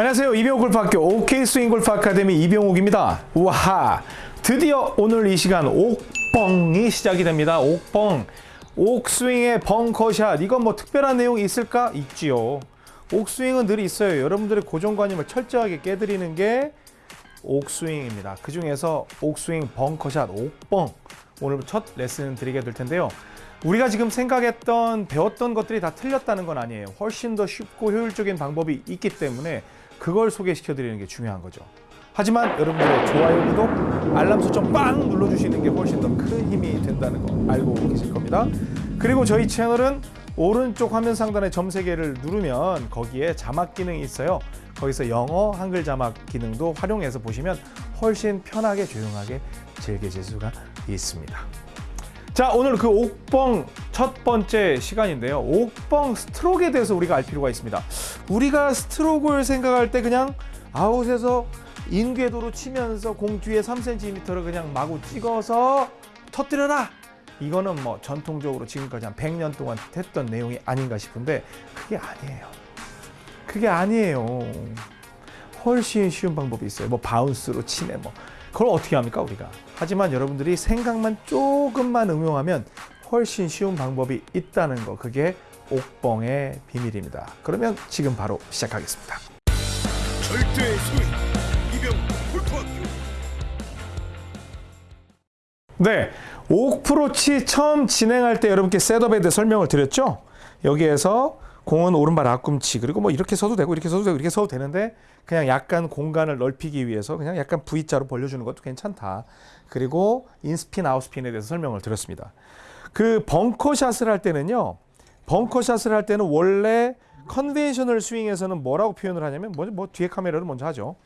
안녕하세요. 이병옥 골프학교 OK 스윙 골프 아카데미 이병옥입니다. 우와! 드디어 오늘 이 시간 옥뻥이 시작이 됩니다. 옥뻥. 옥스윙의 벙커샷. 이건 뭐 특별한 내용이 있을까? 있지요. 옥스윙은 늘 있어요. 여러분들의 고정관념을 철저하게 깨드리는 게 옥스윙입니다. 그 중에서 옥스윙 벙커샷 옥뻥. 오늘 첫 레슨 드리게 될 텐데요. 우리가 지금 생각했던 배웠던 것들이 다 틀렸다는 건 아니에요. 훨씬 더 쉽고 효율적인 방법이 있기 때문에 그걸 소개시켜 드리는 게 중요한 거죠. 하지만 여러분들의 좋아요, 구독, 알람 설정 빵 눌러주시는 게 훨씬 더 큰 힘이 된다는 거 알고 계실 겁니다. 그리고 저희 채널은 오른쪽 화면 상단에 점세 개를 누르면 거기에 자막 기능이 있어요. 거기서 영어, 한글 자막 기능도 활용해서 보시면 훨씬 편하게 조용하게 즐기실 수가 있습니다. 자 오늘 그 옥뻥 첫 번째 시간인데요. 옥뻥 스트로크에 대해서 우리가 알 필요가 있습니다. 우리가 스트로크를 생각할 때 그냥 아웃에서 인궤도로 치면서 공 뒤에 3cm를 그냥 마구 찍어서 터뜨려라. 이거는 뭐 전통적으로 지금까지 한 100년 동안 했던 내용이 아닌가 싶은데 그게 아니에요. 그게 아니에요. 훨씬 쉬운 방법이 있어요. 뭐 바운스로 치네 뭐 그걸 어떻게 합니까 우리가? 하지만 여러분들이 생각만 조금만 응용하면 훨씬 쉬운 방법이 있다는 거. 그게 옥뻥의 비밀입니다. 그러면 지금 바로 시작하겠습니다. 절대 소위 이병 골프학교. 네, 옥프로치 처음 진행할 때 여러분께 setup에 대해 설명을 드렸죠? 여기에서 공은 오른발 앞꿈치 그리고 뭐 이렇게 서도 되고 이렇게 서도 되고 이렇게 서도 되는데 그냥 약간 공간을 넓히기 위해서 그냥 약간 V자로 벌려주는 것도 괜찮다. 그리고 in spin out spin에 대해서 설명을 드렸습니다. 그 벙커샷을 할 때는요. 벙커샷을 할 때는 원래 conventional 스윙에서는 뭐라고 표현을 하냐면 먼저 뭐 뒤에 카메라를 먼저 하죠.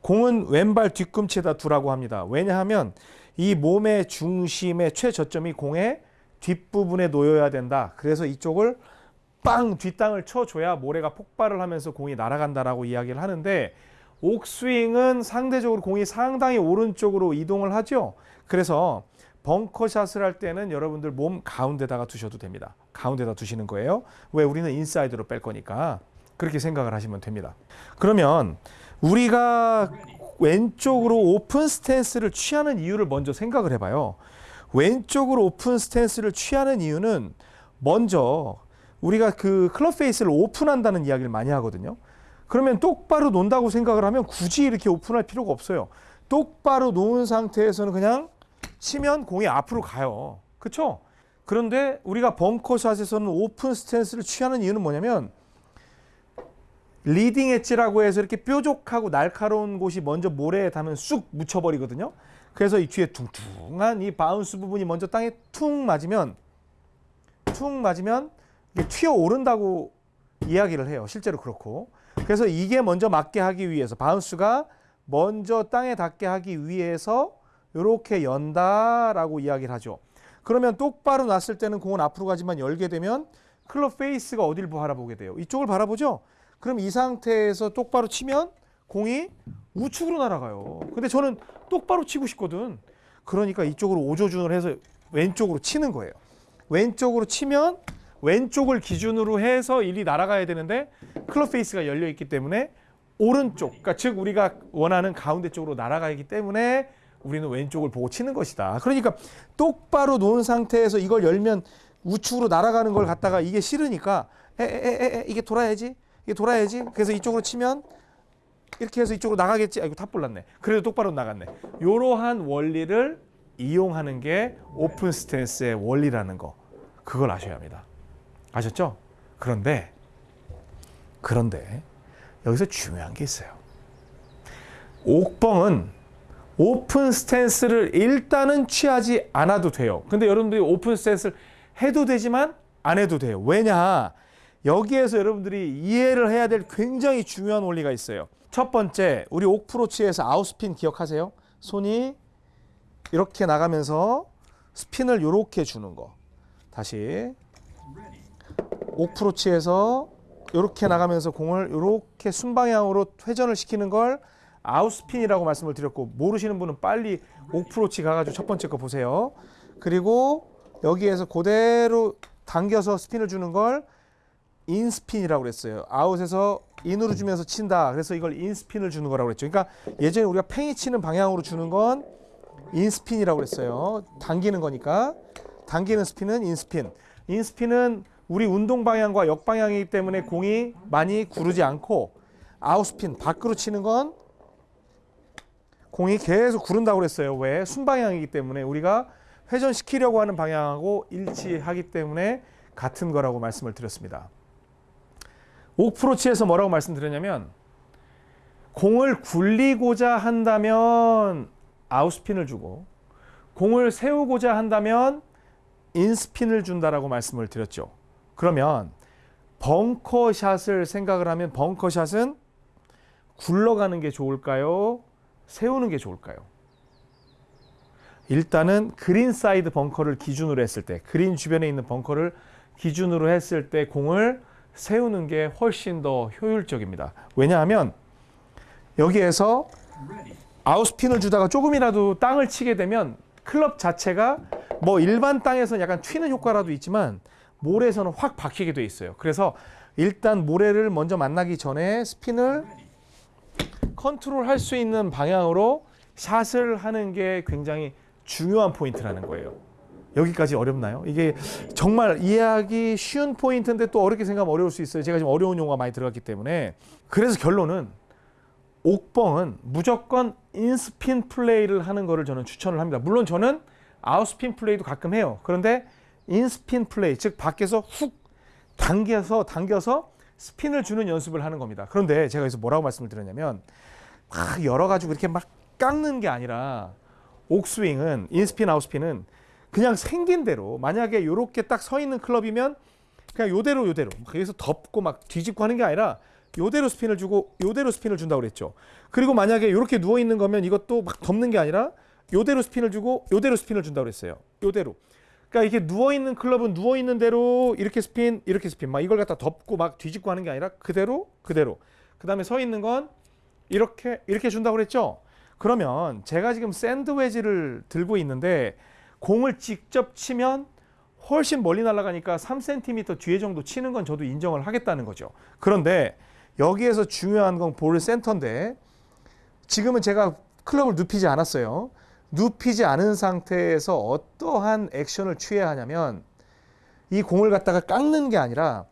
공은 왼발 뒤꿈치에다 두라고 합니다. 왜냐하면 이 몸의 중심의 최저점이 공의 뒷부분에 놓여야 된다. 그래서 이쪽을 빵 뒷땅을 쳐줘야 모래가 폭발을 하면서 공이 날아간다라고 이야기를 하는데 옥스윙은 상대적으로 공이 상당히 오른쪽으로 이동을 하죠. 그래서 벙커샷을 할 때는 여러분들 몸 가운데다가 두셔도 됩니다. 가운데다 두시는 거예요. 왜 우리는 인사이드로 뺄 거니까 그렇게 생각을 하시면 됩니다. 그러면 우리가 왼쪽으로 오픈 스탠스를 취하는 이유를 먼저 생각을 해봐요. 왼쪽으로 오픈 스탠스를 취하는 이유는 먼저 우리가 그 클럽 페이스를 오픈한다는 이야기를 많이 하거든요. 그러면 똑바로 놓는다고 생각을 하면 굳이 이렇게 오픈할 필요가 없어요. 똑바로 놓은 상태에서는 그냥 치면 공이 앞으로 가요. 그렇죠? 그런데 우리가 벙커샷에서는 오픈 스탠스를 취하는 이유는 뭐냐면 leading edge라고 해서 이렇게 뾰족하고 날카로운 곳이 먼저 모래에 닿으면 쑥 묻혀버리거든요. 그래서 이 뒤에 퉁퉁한 이 bounce 부분이 먼저 땅에 퉁 맞으면 퉁 맞으면 튀어 오른다고 이야기를 해요. 실제로 그렇고. 그래서 이게 먼저 맞게 하기 위해서 bounce가 먼저 땅에 닿게 하기 위해서 이렇게 연다라고 이야기를 하죠. 그러면 똑바로 놨을 때는 공은 앞으로 가지만 열게 되면 클럽 페이스가 어디를 바라보게 돼요? 이쪽을 바라보죠. 그럼 이 상태에서 똑바로 치면 공이 우측으로 날아가요. 근데 저는 똑바로 치고 싶거든. 그러니까 이쪽으로 오조준을 해서 왼쪽으로 치는 거예요. 왼쪽으로 치면 왼쪽을 기준으로 해서 일이 날아가야 되는데 클럽 페이스가 열려 있기 때문에 오른쪽, 그러니까 즉 우리가 원하는 가운데 쪽으로 날아가기 때문에 우리는 왼쪽을 보고 치는 것이다. 그러니까 똑바로 놓은 상태에서 이걸 열면 우측으로 날아가는 걸 갖다가 이게 싫으니까 에에에에 이게 돌아야지, 이게 돌아야지. 그래서 이쪽으로 치면 이렇게 해서 이쪽으로 나가겠지. 아이고 top ball 났네. 그래도 똑바로 나갔네. 이러한 원리를 이용하는 게 오픈 스탠스의 원리라는 거. 그걸 아셔야 합니다. 아셨죠? 그런데 그런데 여기서 중요한 게 있어요. 옥뻥은 오픈 스탠스를 일단은 취하지 않아도 돼요. 근데 여러분들이 오픈 스탠스를 해도 되지만 안 해도 돼요. 왜냐? 여기에서 여러분들이 이해를 해야 될 굉장히 중요한 원리가 있어요. 첫 번째, 우리 옥프로치에서 out spin 기억하세요? 손이 이렇게 나가면서 스핀을 이렇게 주는 거. 다시 옥프로치에서 이렇게 나가면서 공을 이렇게 순방향으로 회전을 시키는 걸 out spin이라고 말씀을 드렸고 모르시는 분은 빨리 옥프로치 가가지고 첫 번째 거 보세요. 그리고 여기에서 그대로 당겨서 스핀을 주는 걸 in spin이라고 그랬어요. out에서 in으로 주면서 친다. 그래서 이걸 in spin을 주는 거라고 그랬죠. 그러니까 예전에 우리가 팽이 치는 방향으로 주는 건 인스핀이라고 그랬어요. 당기는 거니까 당기는 스핀은 인스핀. 인스핀은 우리 운동 방향과 역방향이기 때문에 공이 많이 구르지 않고 아웃스핀 밖으로 치는 건 공이 계속 구른다고 그랬어요. 왜? 순방향이기 때문에 우리가 회전시키려고 하는 방향하고 일치하기 때문에 같은 거라고 말씀을 드렸습니다. 옥프로치에서 뭐라고 말씀드렸냐면 공을 굴리고자 한다면 out spin을 주고 공을 세우고자 한다면 in spin을 준다라고 말씀을 드렸죠. 그러면 벙커샷을 생각을 하면 벙커샷은 굴러가는 게 좋을까요? 세우는 게 좋을까요? 일단은 green side 벙커를 기준으로 했을 때, 그린 주변에 있는 벙커를 기준으로 했을 때 공을 세우는 게 훨씬 더 효율적입니다. 왜냐하면 여기에서 아웃스핀을 주다가 조금이라도 땅을 치게 되면 클럽 자체가 뭐 일반 땅에서는 약간 튀는 효과라도 있지만 모래에서는 확 박히게 돼 있어요. 그래서 일단 모래를 먼저 만나기 전에 스핀을 컨트롤 할 수 있는 방향으로 샷을 하는 게 굉장히 중요한 포인트라는 거예요. 여기까지 어렵나요? 이게 정말 이해하기 쉬운 포인트인데 또 어렵게 생각하면 어려울 수 있어요. 제가 지금 어려운 용어가 많이 들어갔기 때문에. 그래서 결론은 옥뻥은 무조건 in spin 플레이를 하는 거를 저는 추천을 합니다. 물론 저는 out spin 플레이도 가끔 해요. 그런데 in spin 플레이, 즉 밖에서 훅 당겨서 당겨서 스핀을 주는 연습을 하는 겁니다. 그런데 제가 여기서 뭐라고 말씀을 드렸냐면 막 열어가지고 이렇게 막 깎는 게 아니라 옥스윙은 인스핀 아웃스핀은 그냥 생긴 대로 만약에 이렇게 딱 서 있는 클럽이면 그냥 요대로 요대로 막 여기서 덮고 막 뒤집고 하는 게 아니라 요대로 스핀을 주고 요대로 스핀을 준다고 그랬죠. 그리고 만약에 이렇게 누워 있는 거면 이것도 막 덮는 게 아니라 요대로 스핀을 주고 요대로 스핀을 준다고 그랬어요. 요대로. 그러니까 이게 누워 있는 클럽은 누워 있는 대로 이렇게 스핀 이렇게 스핀 막 이걸 갖다 덮고 막 뒤집고 하는 게 아니라 그대로 그대로. 그 다음에 서 있는 건 이렇게 이렇게 준다고 그랬죠. 그러면 제가 지금 샌드웨지를 들고 있는데 공을 직접 치면 훨씬 멀리 날아가니까 3cm 뒤에 정도 치는 건 저도 인정을 하겠다는 거죠. 그런데 여기에서 중요한 건 볼 센터인데 지금은 제가 클럽을 눕히지 않았어요. 눕히지 않은 상태에서 어떠한 액션을 취해야 하냐면 이 공을 갖다가 깎는 게 아니라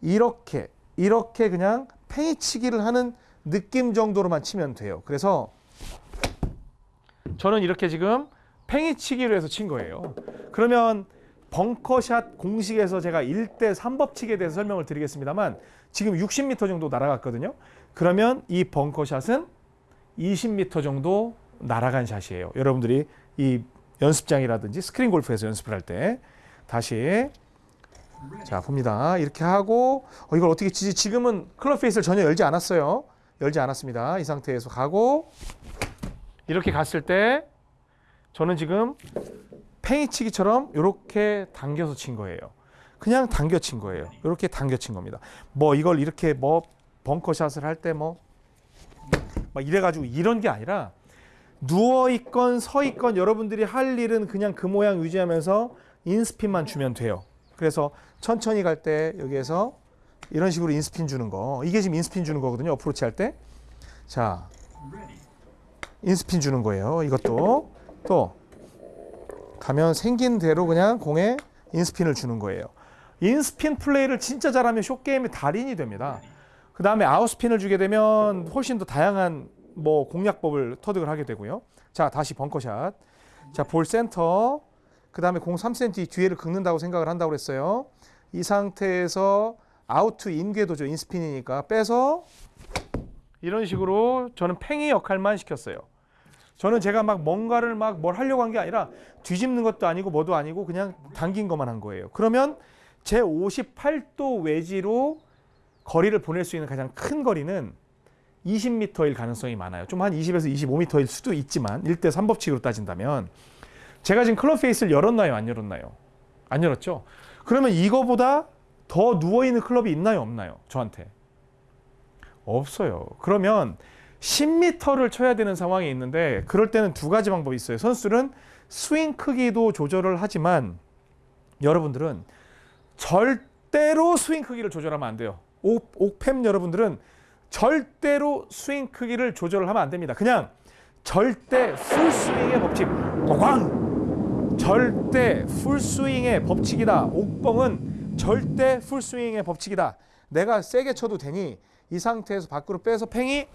이렇게 이렇게 그냥 팽이치기를 하는 느낌 정도로만 치면 돼요. 그래서 저는 이렇게 지금 팽이치기로 해서 친 거예요. 그러면 벙커샷 공식에서 제가 1대 3법칙에 대해서 설명을 드리겠습니다만 지금 60m 정도 날아갔거든요. 그러면 이 벙커샷은 20m 정도 날아간 샷이에요. 여러분들이 이 연습장이라든지 스크린 골프에서 연습을 할 때 다시 자 봅니다. 이렇게 하고 어, 이걸 어떻게 치지? 지금은 클럽 페이스를 전혀 열지 않았어요. 열지 않았습니다. 이 상태에서 가고 이렇게 갔을 때 저는 지금 팽이치기처럼 이렇게 당겨서 친 거예요. 그냥 당겨 친 거예요. 이렇게 당겨 친 겁니다. 뭐 이걸 이렇게 뭐 벙커샷을 할 때 뭐 막 이래가지고 이런 게 아니라 누워 있건 서 있건 여러분들이 할 일은 그냥 그 모양 유지하면서 인스핀만 주면 돼요. 그래서 천천히 갈 때 여기에서 이런 식으로 인스핀 주는 거 이게 지금 인스핀 주는 거거든요. 어프로치 할 때. 자, 인스핀 주는 거예요. 이것도 또 가면 생긴 대로 그냥 공에 인스핀을 주는 거예요. 인스핀 플레이를 진짜 잘하면 쇼게임의 달인이 됩니다. 그 다음에 아웃스핀을 주게 되면 훨씬 더 다양한 뭐 공략법을 터득을 하게 되고요. 자, 다시 벙커샷. 자, 볼 센터. 그 다음에 공 3cm 뒤에를 긁는다고 생각을 한다고 그랬어요. 이 상태에서 out to in 궤도죠. in spin이니까 빼서 이런 식으로 저는 팽이 역할만 시켰어요. 저는 제가 막 뭔가를 막 뭘 하려고 한 게 아니라 뒤집는 것도 아니고 뭐도 아니고 그냥 당긴 것만 한 거예요. 그러면 제 58도 웨지로 거리를 보낼 수 있는 가장 큰 거리는 20m일 가능성이 많아요. 좀 한 20에서 25m일 수도 있지만 1대 3법칙으로 따진다면 제가 지금 클럽 페이스를 열었나요? 안 열었나요? 안 열었죠? 그러면 이거보다 더 누워있는 클럽이 있나요? 없나요? 저한테. 없어요. 그러면 10m를 쳐야 되는 상황이 있는데 그럴 때는 두 가지 방법이 있어요. 선수들은 스윙 크기도 조절을 하지만 여러분들은 절대로 스윙 크기를 조절하면 안 돼요. 옥, 옥팸 여러분들은 절대로 스윙 크기를 조절을 하면 안 됩니다. 그냥 절대 풀스윙의 법칙. 고광! 절대 풀스윙의 법칙이다. 옥봉은 절대 풀스윙의 법칙이다. 내가 세게 쳐도 되니 이 상태에서 밖으로 빼서 팽이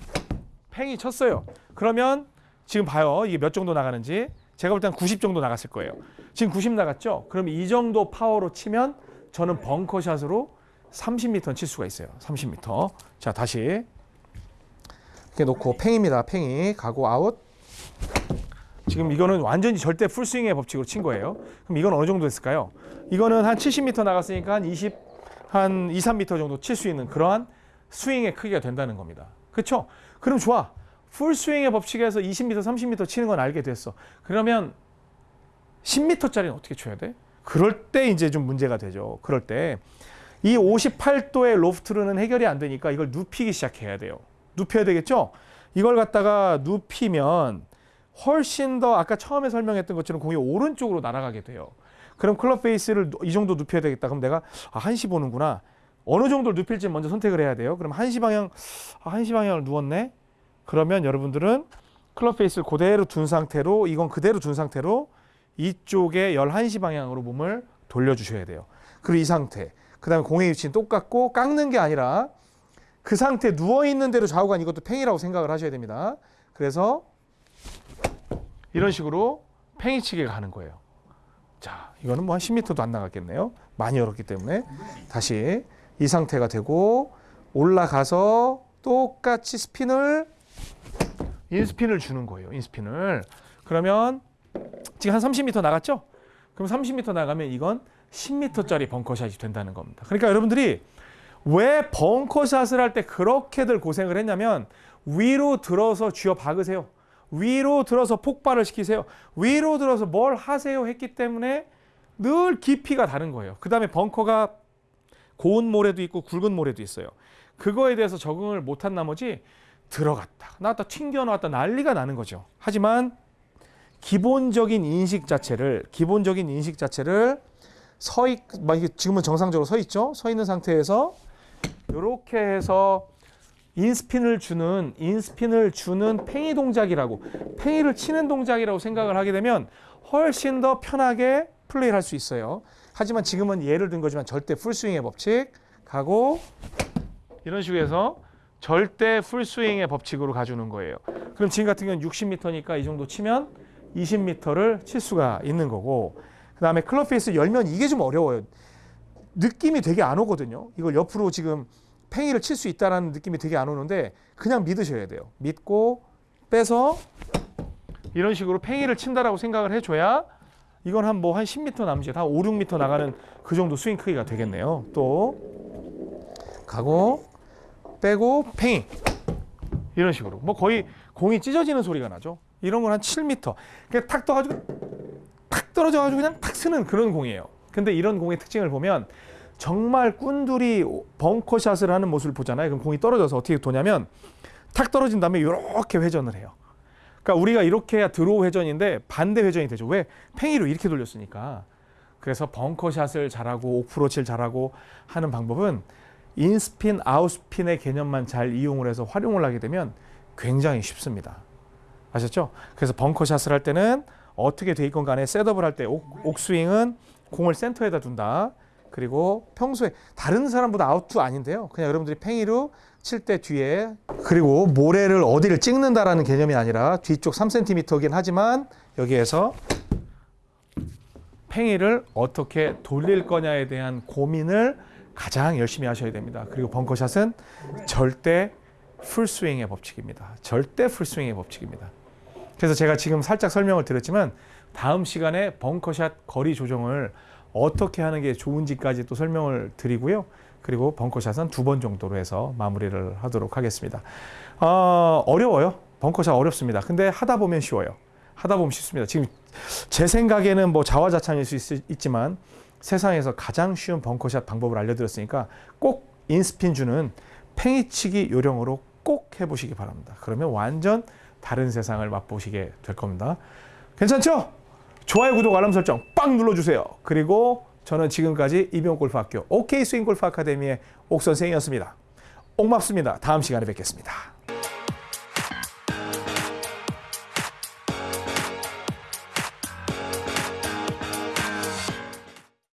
팽이 쳤어요. 그러면 지금 봐요. 이게 몇 정도 나가는지. 제가 볼 때는 90 정도 나갔을 거예요. 지금 90 나갔죠? 그럼 이 정도 파워로 치면 저는 벙커샷으로 30m는 칠 수가 있어요. 30m. 자, 다시. 이렇게 놓고 팽입니다. 팽이. 가고 아웃. 지금 이거는 완전히 절대 풀스윙의 법칙으로 친 거예요. 그럼 이건 어느 정도 됐을까요? 이거는 한 70m 나갔으니까 한 20, 한 2, 3m 정도 칠 수 있는 그러한 스윙의 크기가 된다는 겁니다. 그렇죠? 그럼 좋아. 풀스윙의 법칙에서 20m, 30m 치는 건 알게 됐어. 그러면 10m짜리는 어떻게 쳐야 돼? 그럴 때 이제 좀 문제가 되죠. 그럴 때 이 58도의 로프트로는 해결이 안 되니까 이걸 눕히기 시작해야 돼요. 눕혀야 되겠죠? 이걸 갖다가 눕히면 훨씬 더 아까 처음에 설명했던 것처럼 공이 오른쪽으로 날아가게 돼요. 그럼 클럽 페이스를 이 정도 눕혀야 되겠다. 그럼 내가 아, 한시 보는구나. 어느 정도를 눕힐지 먼저 선택을 해야 돼요. 그럼 한시 방향, 아, 한시 방향을 누웠네. 그러면 여러분들은 클럽 페이스를 그대로 둔 상태로 이건 그대로 둔 상태로 이쪽에 11시 방향으로 몸을 돌려주셔야 돼요. 그리고 이 상태. 그 다음에 공의 위치는 똑같고 깎는 게 아니라 그 상태 누워있는 대로 좌우간 이것도 팽이라고 생각을 하셔야 됩니다. 그래서 이런 식으로 팽이치기가 가는 거예요. 자, 이거는 뭐 한 10m도 안 나갔겠네요. 많이 열었기 때문에 다시 이 상태가 되고 올라가서 똑같이 스핀을 인스핀을 주는 거예요. 인스핀을. 그러면 지금 한 30m 나갔죠? 그럼 30m 나가면 이건 10m짜리 벙커샷이 된다는 겁니다. 그러니까 여러분들이 왜 벙커샷을 할 때 그렇게들 고생을 했냐면 위로 들어서 쥐어 박으세요. 위로 들어서 폭발을 시키세요. 위로 들어서 뭘 하세요 했기 때문에 늘 깊이가 다른 거예요. 그 다음에 벙커가 고운 모래도 있고 굵은 모래도 있어요. 그거에 대해서 적응을 못한 나머지 들어갔다 나왔다 튕겨 나왔다 난리가 나는 거죠. 하지만 기본적인 인식 자체를 기본적인 인식 자체를 서 있, 막 지금은 정상적으로 서 있죠. 서 있는 상태에서 이렇게 해서 인스핀을 주는 인스핀을 주는 팽이 동작이라고 팽이를 치는 동작이라고 생각을 하게 되면 훨씬 더 편하게 플레이를 할 수 있어요. 하지만 지금은 예를 든 거지만 절대 풀스윙의 법칙 가고 이런 식으로 해서 절대 풀스윙의 법칙으로 가주는 거예요. 그럼 지금 같은 경우는 60m니까 이 정도 치면 20m를 칠 수가 있는 거고 그 다음에 클럽 페이스 열면 이게 좀 어려워요. 느낌이 되게 안 오거든요. 이걸 옆으로 지금 팽이를 칠 수 있다라는 느낌이 되게 안 오는데 그냥 믿으셔야 돼요. 믿고 빼서 이런 식으로 팽이를 친다라고 생각을 해줘야 이건 한 뭐 한 10m 남짓, 한 5, 6m 나가는 그 정도 스윙 크기가 되겠네요. 또 가고 빼고 팽이 이런 식으로 뭐 거의 공이 찢어지는 소리가 나죠. 이런 건 한 7m. 그냥 탁 떠가지고 탁 떨어져 가지고 그냥 탁 쓰는 그런 공이에요. 근데 이런 공의 특징을 보면 정말 꾼들이 벙커샷을 하는 모습을 보잖아요. 그럼 공이 떨어져서 어떻게 도냐면 탁 떨어진 다음에 이렇게 회전을 해요. 그러니까 우리가 이렇게 해야 draw 회전인데 반대 회전이 되죠. 왜? 팽이로 이렇게 돌렸으니까. 그래서 벙커샷을 잘하고 옥프로치를 잘하고 하는 방법은 in spin, out spin의 개념만 잘 이용을 해서 활용을 하게 되면 굉장히 쉽습니다. 아셨죠? 그래서 벙커샷을 할 때는 어떻게 돼 있건 간에 setup을 할 때 옥스윙은 공을 센터에다 둔다. 그리고 평소에 다른 사람보다 out to in인데요. 그냥 여러분들이 팽이로 칠 때 뒤에 그리고 모래를 어디를 찍는다라는 개념이 아니라 뒤쪽 3cm이긴 하지만 여기에서 팽이를 어떻게 돌릴 거냐에 대한 고민을 가장 열심히 하셔야 됩니다. 그리고 벙커샷은 절대 풀스윙의 법칙입니다. 절대 풀스윙의 법칙입니다. 그래서 제가 지금 살짝 설명을 드렸지만 다음 시간에 벙커샷 거리 조정을 어떻게 하는 게 좋은지까지 또 설명을 드리고요. 그리고 벙커샷은 두 번 정도로 해서 마무리를 하도록 하겠습니다. 어, 어려워요. 벙커샷 어렵습니다. 근데 하다 보면 쉬워요. 하다 보면 쉽습니다. 지금 제 생각에는 뭐 자화자찬일 수 있, 있지만 세상에서 가장 쉬운 벙커샷 방법을 알려드렸으니까 꼭 인스핀 주는 팽이치기 요령으로 꼭 해보시기 바랍니다. 그러면 완전 다른 세상을 맛보시게 될 겁니다. 괜찮죠? 좋아요, 구독, 알람 설정 빵 눌러주세요. 그리고 저는 지금까지 이병골프학교 OK 스윙골프 아카데미의 옥 선생이었습니다. 옥맙습니다. 다음 시간에 뵙겠습니다.